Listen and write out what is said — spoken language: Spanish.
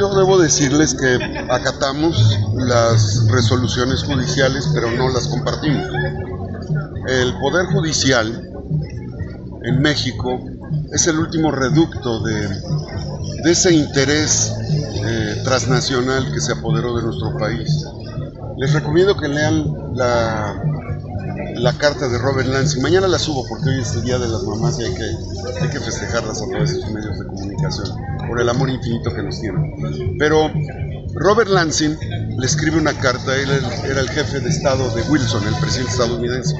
Yo debo decirles que acatamos las resoluciones judiciales, pero no las compartimos. El Poder Judicial en México es el último reducto de, ese interés eh, transnacional que se apoderó de nuestro país. Les recomiendo que lean la, carta de Robert Lansing. Mañana la subo porque hoy es el Día de las Mamás y hay que, hay que festejarlas a través de sus medios de comunicación por el amor infinito que nos tienen. Pero Robert Lansing le escribe una carta, él era el jefe de Estado de Wilson, el presidente estadounidense.